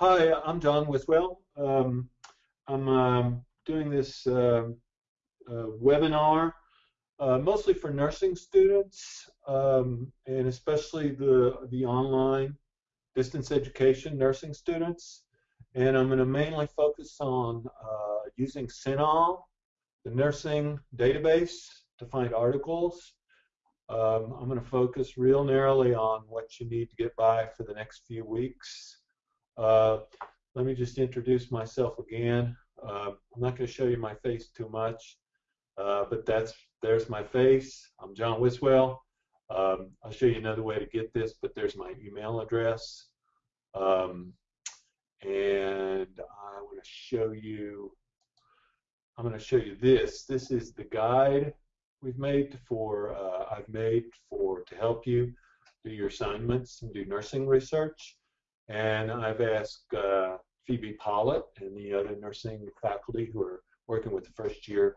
Hi, I'm John Wiswell. Um, I'm um, doing this uh, uh, webinar uh, mostly for nursing students um, and especially the, the online distance education nursing students. And I'm going to mainly focus on uh, using CINAHL, the nursing database, to find articles. Um, I'm going to focus real narrowly on what you need to get by for the next few weeks. Uh, let me just introduce myself again. Uh, I'm not going to show you my face too much, uh, but that's there's my face. I'm John Wiswell. Um, I'll show you another way to get this, but there's my email address. Um, and I want to show you, I'm going to show you this. This is the guide we've made for, uh, I've made for to help you do your assignments and do nursing research. And I've asked uh, Phoebe Pollitt and the other nursing faculty who are working with the first year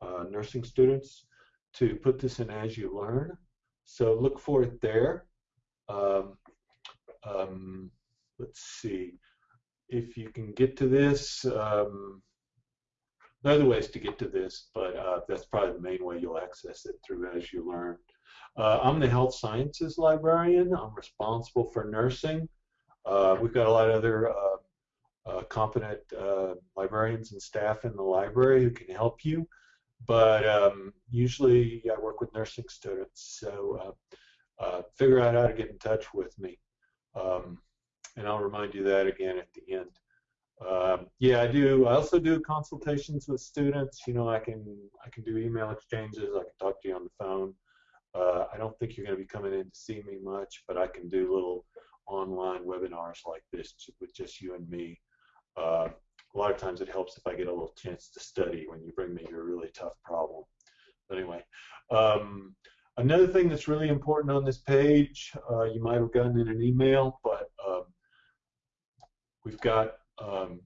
uh, nursing students to put this in AsULearn. So look for it there. Um, um, let's see if you can get to this. Um, there are other ways to get to this, but uh, that's probably the main way you'll access it through AsULearn. Uh, I'm the health sciences librarian. I'm responsible for nursing. Uh, we've got a lot of other uh, uh, competent uh, librarians and staff in the library who can help you, but um, usually I work with nursing students, so figure out how to get in touch with me. Um, and I'll remind you that again at the end. Um, yeah, I do. I also do consultations with students. You know, I can I can do email exchanges. I can talk to you on the phone. Uh, I don't think you're going to be coming in to see me much, but I can do little online webinars like this with just you and me. Uh, a lot of times it helps if I get a little chance to study when you bring me your really tough problem. But anyway, um, another thing that's really important on this page, uh, you might have gotten in an email, but um, we've got um,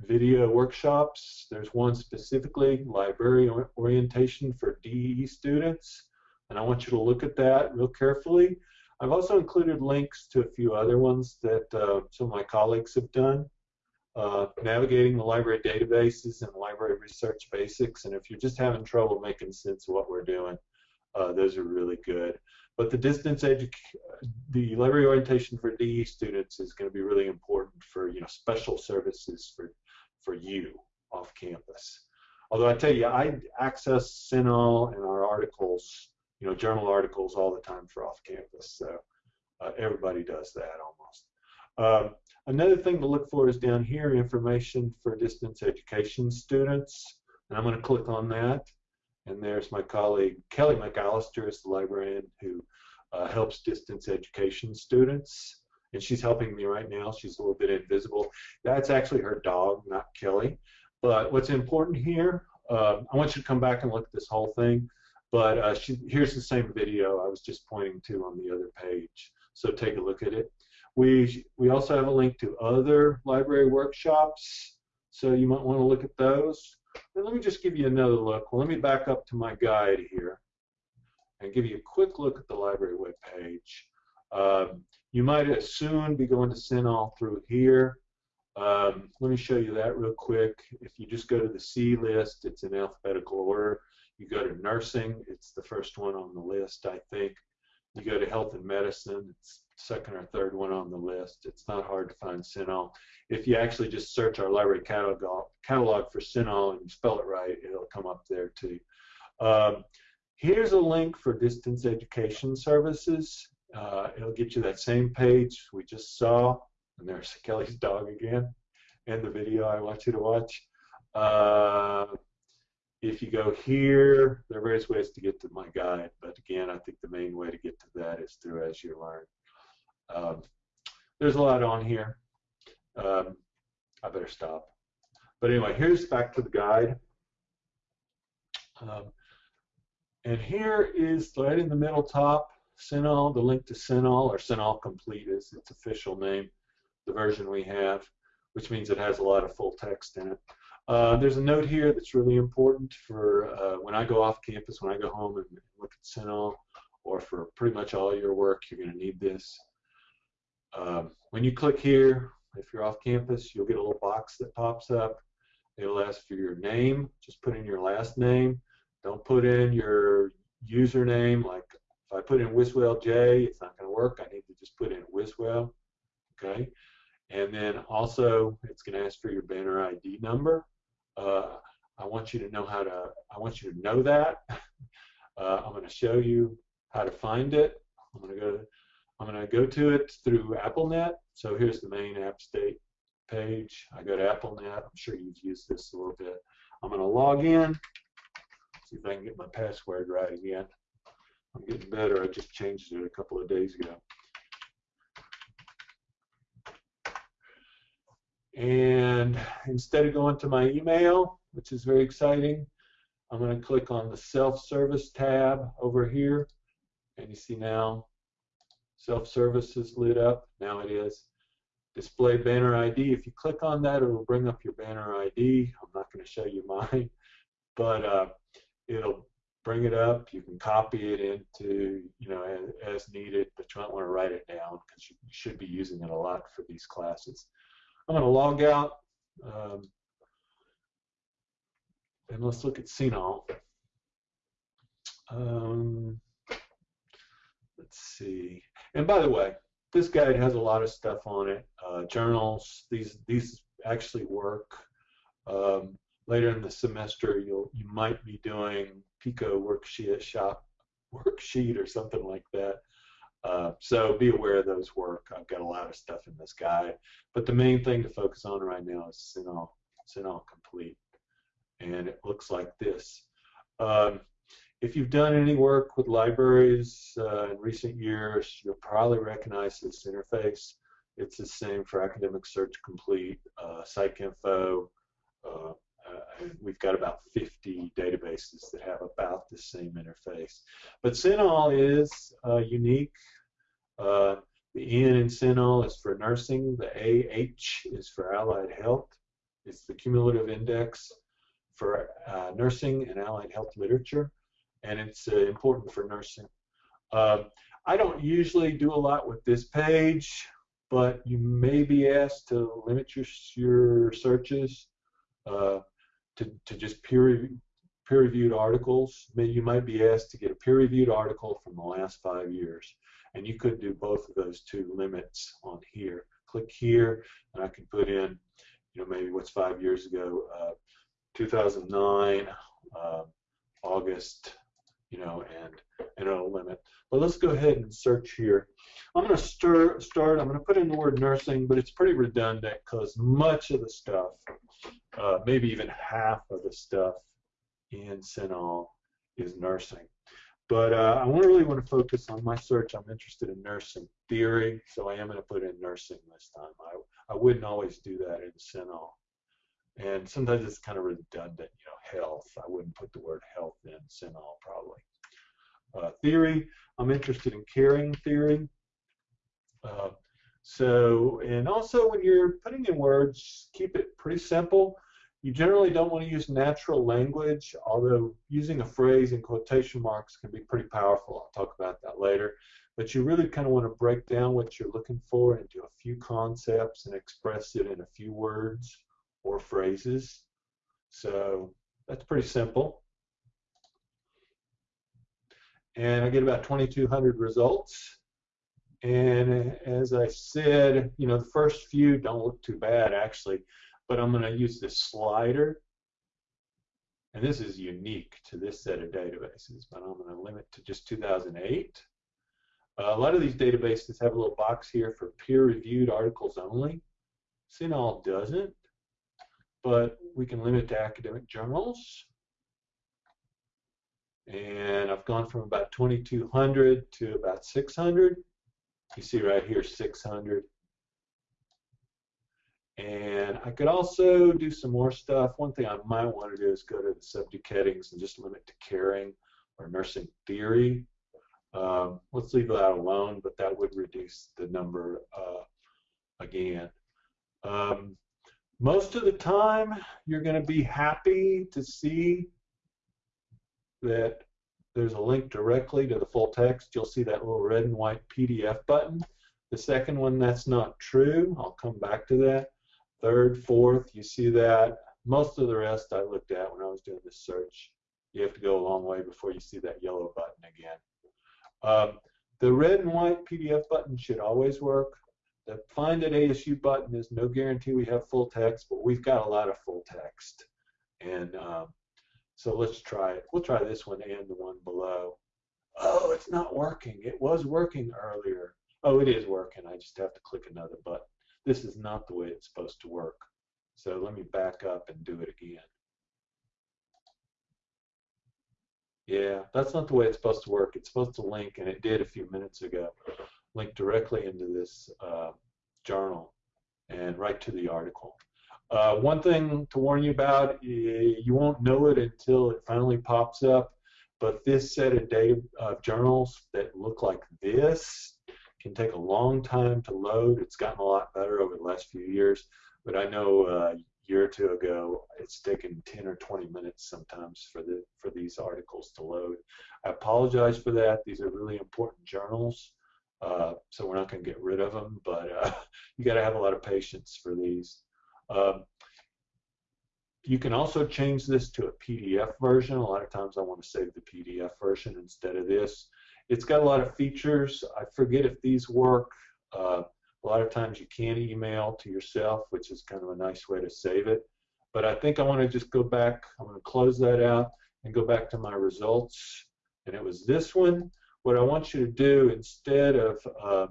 video workshops. There's one specifically, library orientation for DE students, and I want you to look at that real carefully. I've also included links to a few other ones that uh, some of my colleagues have done. Uh, navigating the library databases and library research basics, and if you're just having trouble making sense of what we're doing, uh, those are really good. But the distance education, the library orientation for DE students is going to be really important for you know special services for for you off campus. Although I tell you, I access CINAHL and our articles you know, journal articles all the time for off campus. So uh, everybody does that almost. Um, another thing to look for is down here, information for distance education students. And I'm going to click on that. And there's my colleague Kelly McAllister is the librarian who uh, helps distance education students. And she's helping me right now. She's a little bit invisible. That's actually her dog, not Kelly. But what's important here, uh, I want you to come back and look at this whole thing. But uh, she, here's the same video I was just pointing to on the other page. So take a look at it. We, we also have a link to other library workshops, so you might want to look at those. And let me just give you another look. Well, let me back up to my guide here and give you a quick look at the library webpage. Um, you might soon be going to CINAHL through here. Um, let me show you that real quick. If you just go to the C list, it's in alphabetical order. You go to nursing, it's the first one on the list, I think. You go to health and medicine, it's second or third one on the list. It's not hard to find CINAHL. If you actually just search our library catalog, catalog for CINAHL and spell it right, it'll come up there too. Um, here's a link for distance education services. Uh, it'll get you that same page we just saw. And there's Kelly's dog again, and the video I want you to watch. Uh, if you go here, there are various ways to get to my guide, but again, I think the main way to get to that is through AsULearn. Um, there's a lot on here. Um, I better stop. But anyway, here's back to the guide. Um, and here is right in the middle top, CINAHL, the link to CINAHL, or CINAHL Complete is its official name, the version we have, which means it has a lot of full text in it. Uh, there's a note here that's really important for uh, when I go off campus, when I go home and look at CINAHL, or for pretty much all your work, you're going to need this. Um, when you click here, If you're off campus, you'll get a little box that pops up. It'll ask for your name. Just put in your last name. Don't put in your username. Like if I put in Wiswell J, it's not going to work. I need to just put in Wiswell. Okay. And then also, it's going to ask for your banner ID number. Uh, I want you to know how to. I want you to know that. Uh, I'm going to show you how to find it. I'm going to go. I'm going to go to it through AppalNet. So here's the main App State page. I go to AppalNet. I'm sure you've used this a little bit. I'm going to log in. See if I can get my password right again. I'm getting better. I just changed it a couple of days ago. And instead of going to my email, which is very exciting, I'm going to click on the self-service tab over here. And you see now self-service is lit up. Now it is. Display banner ID. If you click on that, it will bring up your banner ID. I'm not going to show you mine, but uh, it'll bring it up. You can copy it into, you know, as, as needed, but you might want to write it down because you, you, should be using it a lot for these classes. I'm going to log out. Um, and let's look at CINAHL. Um, let's see. And by the way, this guide has a lot of stuff on it. Uh, journals. These these actually work. Um, later in the semester, you'll you might be doing PICO worksheet shop worksheet or something like that. Uh, so be aware of those work. I've got a lot of stuff in this guide, but the main thing to focus on right now is CINAHL, CINAHL complete and it looks like this. Um, if you've done any work with libraries uh, in recent years, you'll probably recognize this interface. It's the same for Academic Search Complete, uh. Uh, uh, we've got about 50 databases that have about the same interface. But CINAHL is uh, unique. Uh, the N in CINAHL is for nursing. The AH is for allied health. It's the cumulative index for uh, nursing and allied health literature, and it's uh, important for nursing. Uh, I don't usually do a lot with this page, but you may be asked to limit your, your searches uh, to, to just peer, peer-reviewed articles. Maybe you might be asked to get a peer-reviewed article from the last five years, and you could do both of those two limits on here. Click here, and I can put in, you know, maybe what's five years ago, uh, 2009, uh, August, you know, and, and it'll limit. But let's go ahead and search here. I'm going to start, I'm going to put in the word nursing, but it's pretty redundant because much of the stuff, uh, maybe even half of the stuff in CINAHL is nursing. But uh, I really want to focus on my search. I'm interested in nursing theory, so I am going to put in nursing this time. I, I wouldn't always do that in CINAHL. And sometimes it's kind of redundant, you know, health. I wouldn't put the word health in CINAHL probably. Uh, theory, I'm interested in caring theory. Uh, so, and also when you're putting in words, keep it pretty simple. You generally don't want to use natural language, although using a phrase in quotation marks can be pretty powerful. I'll talk about that later. But you really kind of want to break down what you're looking for into a few concepts and express it in a few words or phrases. So that's pretty simple. And I get about 2,200 results. And as I said, you know, the first few don't look too bad actually, but I'm going to use this slider. And this is unique to this set of databases, but I'm going to limit to just 2008. Uh, a lot of these databases have a little box here for peer-reviewed articles only. CINAHL doesn't but we can limit to academic journals. And I've gone from about 2,200 to about 600. You see right here, 600. And I could also do some more stuff. One thing I might want to do is go to the subject headings and just limit to caring or nursing theory. Um, let's leave that alone, but that would reduce the number uh, again. Um, most of the time, you're going to be happy to see that there's a link directly to the full text. You'll see that little red and white PDF button. The second one, that's not true. I'll come back to that. Third, fourth, you see that. Most of the rest I looked at when I was doing this search. You have to go a long way before you see that yellow button again. Um, the red and white PDF button should always work. The Find at ASU button is no guarantee we have full text, but we've got a lot of full text. And um, so let's try it. We'll try this one and the one below. Oh, it's not working. It was working earlier. Oh, it is working. I just have to click another button. This is not the way it's supposed to work. So let me back up and do it again. Yeah, that's not the way it's supposed to work. It's supposed to link, and it did a few minutes ago, link directly into this uh, journal and right to the article. Uh, one thing to warn you about, you won't know it until it finally pops up, but this set of data uh, journals that look like this can take a long time to load. It's gotten a lot better over the last few years, but I know uh, a year or two ago it's taken 10 or 20 minutes sometimes for the for these articles to load. I apologize for that. These are really important journals, uh, so we're not going to get rid of them, but uh, you got to have a lot of patience for these. Um, you can also change this to a PDF version. A lot of times I want to save the PDF version instead of this. It's got a lot of features. I forget if these work. Uh, a lot of times you can email to yourself, which is kind of a nice way to save it. But I think I want to just go back. I'm going to close that out and go back to my results. And it was this one. What I want you to do instead of uh,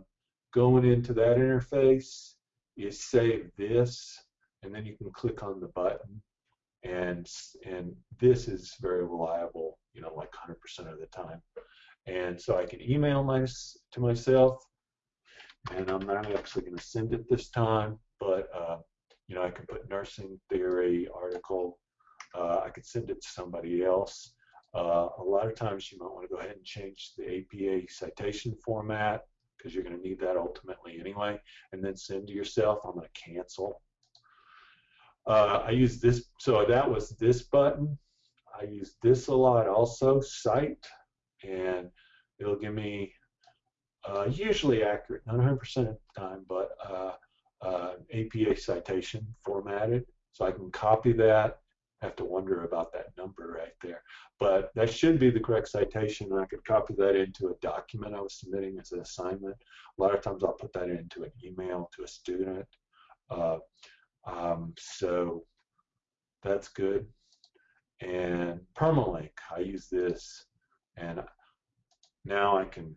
going into that interface is save this and then you can click on the button and and this is very reliable you know like 100% of the time. And so I can email my to myself and I'm not actually going to send it this time but uh, you know I can put nursing theory article uh, I could send it to somebody else. Uh, a lot of times you might want to go ahead and change the APA citation format because you're going to need that ultimately anyway and then send to yourself I'm going to cancel uh, I use this, so that was this button. I use this a lot also, cite, and it'll give me uh, usually accurate, not 100% of the time, but uh, uh APA citation formatted. So I can copy that. I have to wonder about that number right there. But that should be the correct citation, and I could copy that into a document I was submitting as an assignment. A lot of times I'll put that into an email to a student. Um, so that's good. And permalink, I use this, and now I can.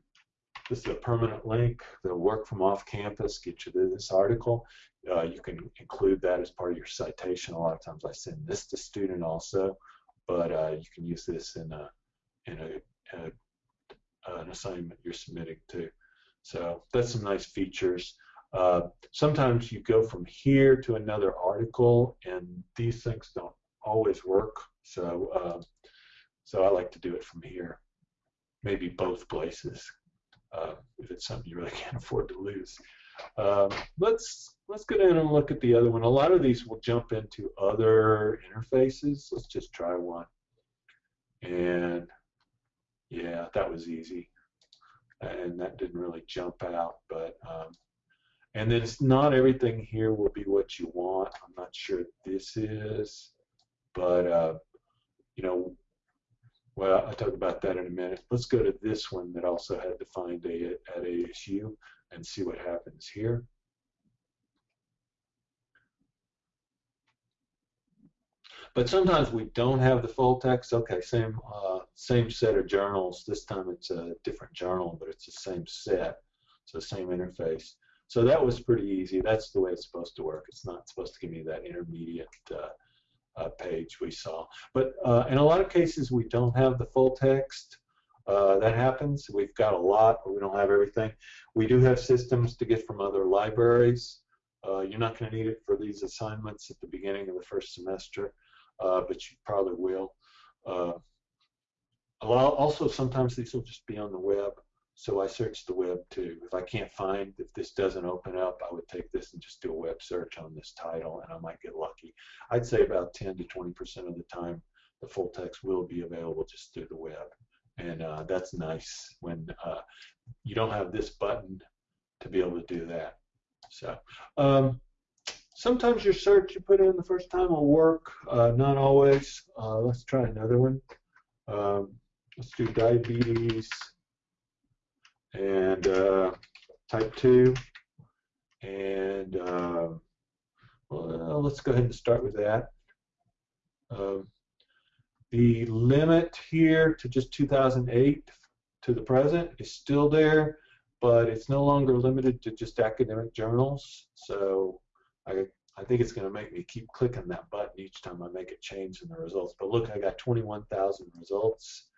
This is a permanent link that'll work from off campus, get you to this article. Uh, you can include that as part of your citation. A lot of times I send this to student also, but uh, you can use this in a in a, a an assignment you're submitting to. So that's some nice features. Uh, sometimes you go from here to another article, and these things don't always work. So, uh, so I like to do it from here, maybe both places, uh, if it's something you really can't afford to lose. Um, let's let's go down and look at the other one. A lot of these will jump into other interfaces. Let's just try one. And yeah, that was easy. And that didn't really jump out, but um, and then it's not everything here will be what you want. I'm not sure this is, but uh, you know, well, I'll talk about that in a minute. Let's go to this one that also had defined a at ASU and see what happens here. But sometimes we don't have the full text. Okay, same uh, same set of journals. This time it's a different journal, but it's the same set, so same interface. So that was pretty easy. That's the way it's supposed to work. It's not supposed to give me that intermediate uh, uh, page we saw. But uh, in a lot of cases, we don't have the full text. Uh, that happens. We've got a lot, but we don't have everything. We do have systems to get from other libraries. Uh, you're not going to need it for these assignments at the beginning of the first semester, uh, but you probably will. also, sometimes these will just be on the web. So I searched the web too. If I can't find, if this doesn't open up, I would take this and just do a web search on this title and I might get lucky. I'd say about 10 to 20% of the time the full text will be available just through the web. And uh, that's nice when uh, you don't have this button to be able to do that. So um, sometimes your search you put in the first time will work, uh, not always. Uh, let's try another one. Um, let's do diabetes and uh, type 2 and uh, well, let's go ahead and start with that. Uh, the limit here to just 2008 to the present is still there, but it's no longer limited to just academic journals. So I, I think it's going to make me keep clicking that button each time I make a change in the results. But look, I got 21,000 results.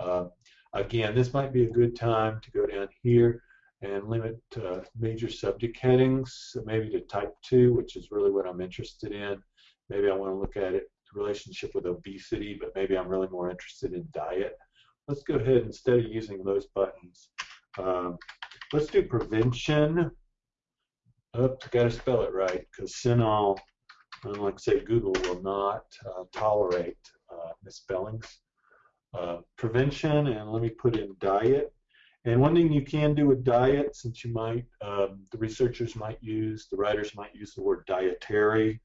Uh, again, this might be a good time to go down here and limit uh, major subject headings, maybe to type 2, which is really what I'm interested in. Maybe I want to look at it relationship with obesity, but maybe I'm really more interested in diet. Let's go ahead instead of using those buttons. Um, let's do prevention. Oh, got to spell it right because CINAHL, unlike say Google, will not uh, tolerate uh, misspellings. Uh, prevention, and let me put in diet. And one thing you can do with diet, since you might, um, the researchers might use, the writers might use the word dietary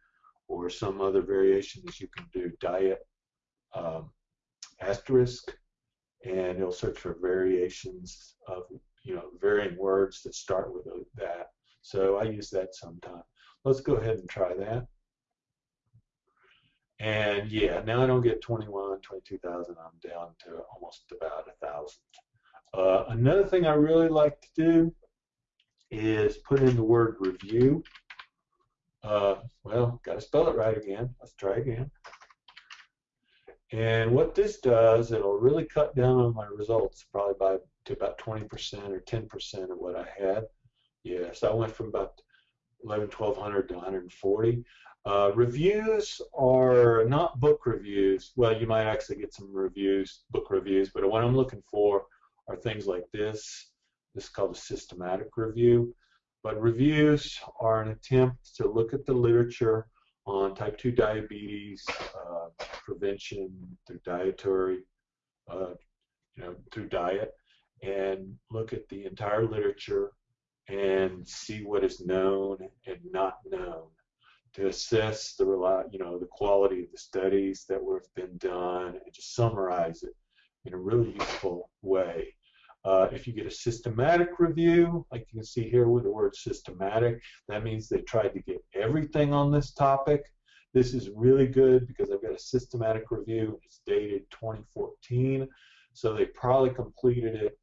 or some other variation is you can do diet um, asterisk, and it'll search for variations of you know varying words that start with that. So I use that sometime. Let's go ahead and try that. And yeah, now I don't get 21, 22,000. I'm down to almost about a thousand. Uh, another thing I really like to do is put in the word review. Uh, well, got to spell it right again. Let's try again. And what this does, it'll really cut down on my results, probably by to about 20% or 10% of what I had. Yeah, so I went from about 11, 1200 to 140. Uh, reviews are not book reviews. Well, you might actually get some reviews, book reviews, but what I'm looking for are things like this. This is called a systematic review. But reviews are an attempt to look at the literature on type 2 diabetes uh, prevention through dietary, uh, you know, through diet, and look at the entire literature and see what is known and not known to assess the you know the quality of the studies that have been done and just summarize it in a really useful way. Uh, if you get a systematic review, like you can see here with the word systematic, that means they tried to get everything on this topic. This is really good because I've got a systematic review. It's dated 2014. So they probably completed it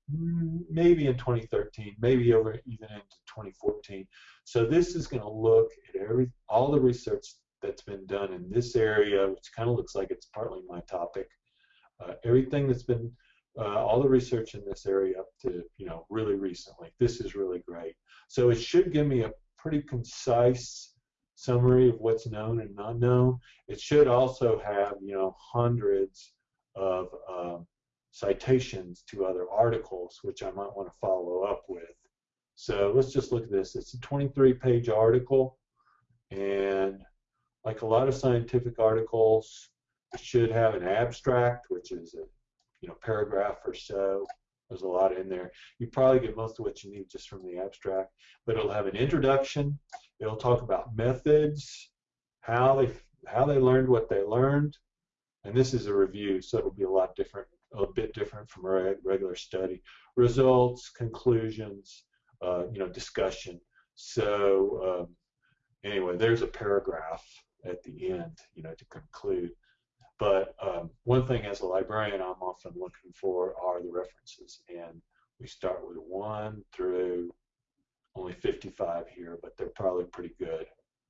maybe in 2013, maybe over even into 2014. So this is going to look at every all the research that's been done in this area, which kind of looks like it's partly my topic. Uh, everything that's been uh, all the research in this area up to you know really recently. This is really great. So it should give me a pretty concise summary of what's known and not known. It should also have you know hundreds of um, citations to other articles, which I might want to follow up with. So let's just look at this. It's a 23-page article, and like a lot of scientific articles, it should have an abstract, which is a you know paragraph or so. There's a lot in there. You probably get most of what you need just from the abstract, but it'll have an introduction. It'll talk about methods, how they how they learned what they learned, and this is a review, so it'll be a lot different, a bit different from a regular study. Results, conclusions, uh, you know, discussion. So um, anyway, there's a paragraph at the end, you know, to conclude. But um, one thing as a librarian I'm often looking for are the references. And we start with 1 through only 55 here, but they're probably pretty good.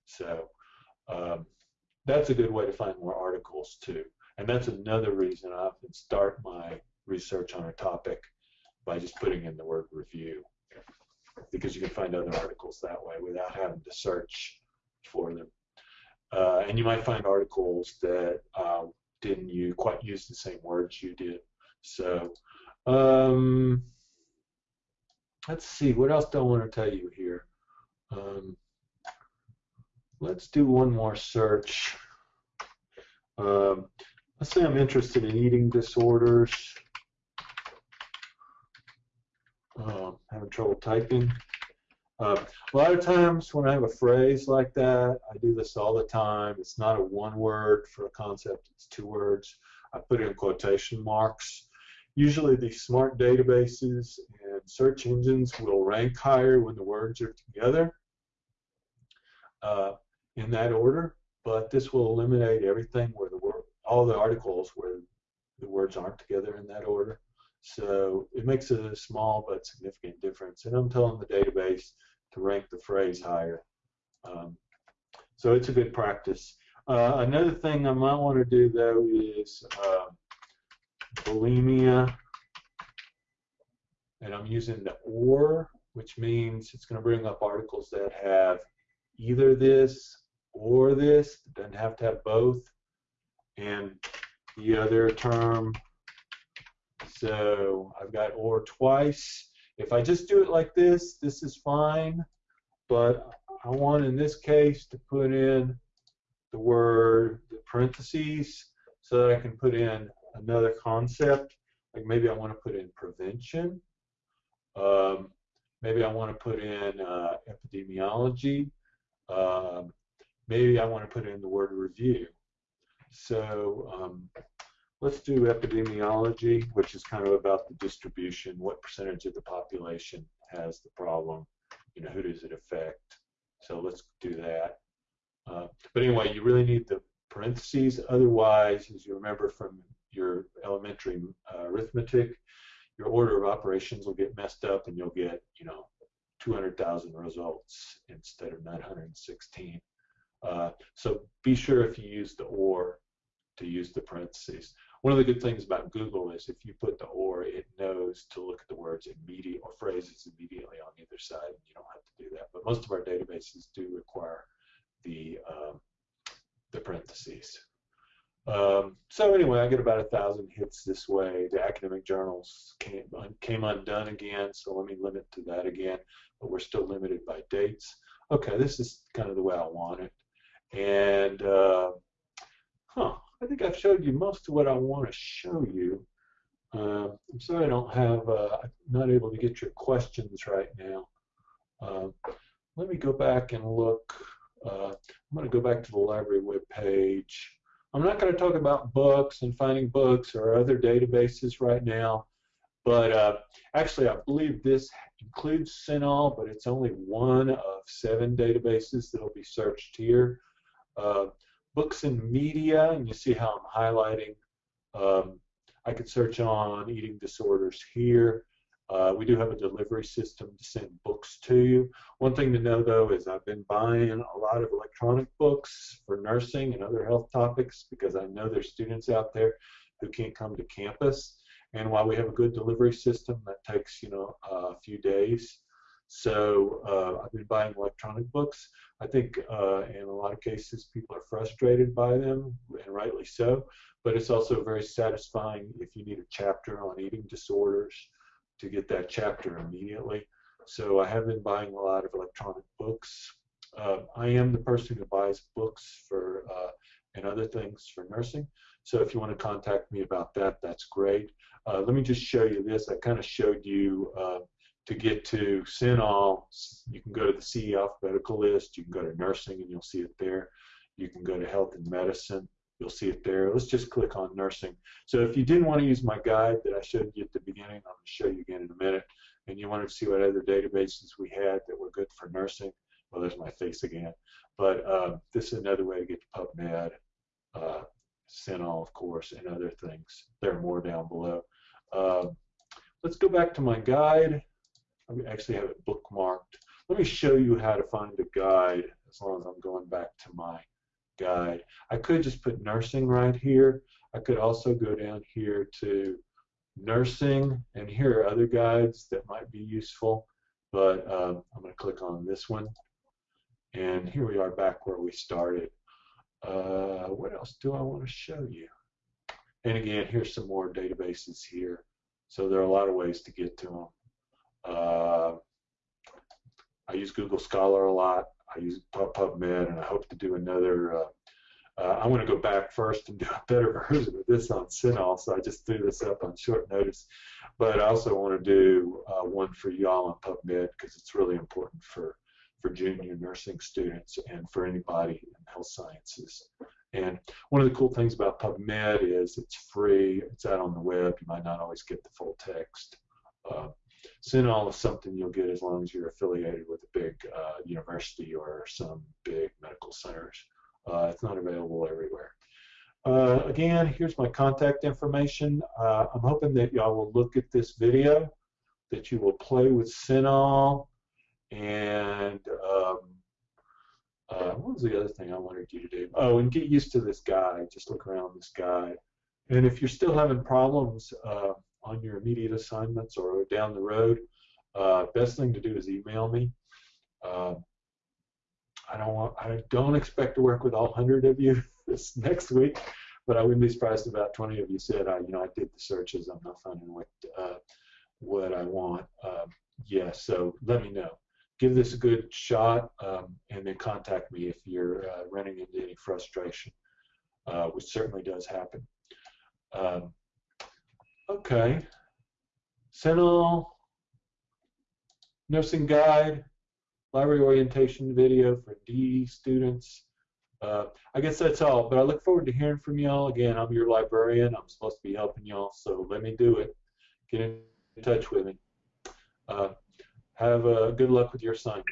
So um, that's a good way to find more articles too. And that's another reason I often start my research on a topic by just putting in the word review because you can find other articles that way without having to search for them. Uh, and you might find articles that uh, didn't you quite use the same words you did. So um, let's see, what else do I want to tell you here? Um, let's do one more search. Um, let's say I'm interested in eating disorders. Um, having trouble typing. Uh, a lot of times when I have a phrase like that, I do this all the time. It's not a one word for a concept, it's two words. I put in quotation marks. Usually these smart databases and search engines will rank higher when the words are together uh, in that order, but this will eliminate everything where all the articles where the words aren't together in that order. So it makes a small but significant difference. And I'm telling the database to rank the phrase higher. Um, so it's a good practice. Uh, another thing I might want to do though is uh, bulimia, and I'm using the or, which means it's going to bring up articles that have either this or this. It doesn't have to have both. And the other term, so I've got or twice. If I just do it like this, this is fine, but I want in this case to put in the word the parentheses so that I can put in another concept. Like maybe I want to put in prevention. Um, maybe I want to put in uh, epidemiology. Um, maybe I want to put in the word review. So um, let's do epidemiology, which is kind of about the distribution, what percentage of the population has the problem, you know, who does it affect. So let's do that. Uh, but anyway, you really need the parentheses. Otherwise, as you remember from your elementary uh, arithmetic, your order of operations will get messed up and you'll get, you know, 200,000 results instead of 916. Uh, so be sure if you use the OR to use the parentheses. One of the good things about Google is if you put the OR, it knows to look at the words immediate or phrases immediately on either side. You don't have to do that. But most of our databases do require the um, the parentheses. Um, so anyway, I get about a thousand hits this way. The academic journals came, came undone again, so let me limit to that again. But we're still limited by dates. Okay, this is kind of the way I want it. And uh, huh, I think I've showed you most of what I want to show you. Uh, I'm sorry I don't have, uh, I'm not able to get your questions right now. Uh, let me go back and look. Uh, I'm going to go back to the library web page. I'm not going to talk about books and finding books or other databases right now, but uh, actually I believe this includes CINAHL, but it's only one of seven databases that will be searched here. Books and media, and you see how I'm highlighting. Um, I could search on eating disorders here. Uh, we do have a delivery system to send books to you. One thing to know though is I've been buying a lot of electronic books for nursing and other health topics because I know there's students out there who can't come to campus. And while we have a good delivery system, that takes you know a few days. So uh, I've been buying electronic books. I think uh, in a lot of cases people are frustrated by them, and rightly so. But it's also very satisfying if you need a chapter on eating disorders to get that chapter immediately. So I have been buying a lot of electronic books. Uh, I am the person who buys books for uh, and other things for nursing. So if you want to contact me about that, that's great. Uh, let me just show you this. I kind of showed you uh, to get to CINAHL, you can go to the CE alphabetical list, you can go to nursing and you'll see it there. You can go to health and medicine, you'll see it there. Let's just click on nursing. So if you didn't want to use my guide that I showed you at the beginning, I'm going to show you again in a minute, and you wanted to see what other databases we had that were good for nursing, well, there's my face again. But uh, this is another way to get to PubMed, uh, CINAHL, of course, and other things. There are more down below. Uh, let's go back to my guide. I actually have it bookmarked. Let me show you how to find a guide as long as I'm going back to my guide. I could just put nursing right here. I could also go down here to nursing, and here are other guides that might be useful, but um, I'm going to click on this one. And here we are back where we started. Uh, what else do I want to show you? And again, here's some more databases here. So there are a lot of ways to get to them. Uh, I use Google Scholar a lot. I use PubMed, and I hope to do another uh, Uh, I want to go back first and do a better version of this on CINAHL, so I just threw this up on short notice. But I also want to do uh, one for y'all on PubMed because it's really important for, for junior nursing students and for anybody in health sciences. And one of the cool things about PubMed is it's free, it's out on the web, you might not always get the full text. Uh, CINAHL is something you'll get as long as you're affiliated with a big uh, university or some big medical centers. Uh, it's not available everywhere. Uh, again, here's my contact information. Uh, I'm hoping that y'all will look at this video, that you will play with CINAHL, and um, uh, what was the other thing I wanted you to do? Oh, and get used to this guide. Just look around this guide. And if you're still having problems uh, on your immediate assignments or down the road, uh, best thing to do is email me. Uh, I don't want, I don't expect to work with all 100 of you this next week, but I wouldn't be surprised if about 20 of you said, I, you know, I did the searches, I'm not finding what uh, what I want. Um, yeah, so let me know. Give this a good shot, um, and then contact me if you're uh, running into any frustration, uh, which certainly does happen. Um, okay, CINAHL nursing guide library orientation video for D students. Uh, I guess that's all, but I look forward to hearing from y'all. Again, I'm your librarian. I'm supposed to be helping y'all, so let me do it. Get in touch with me. Uh, have uh, good luck with your assignments.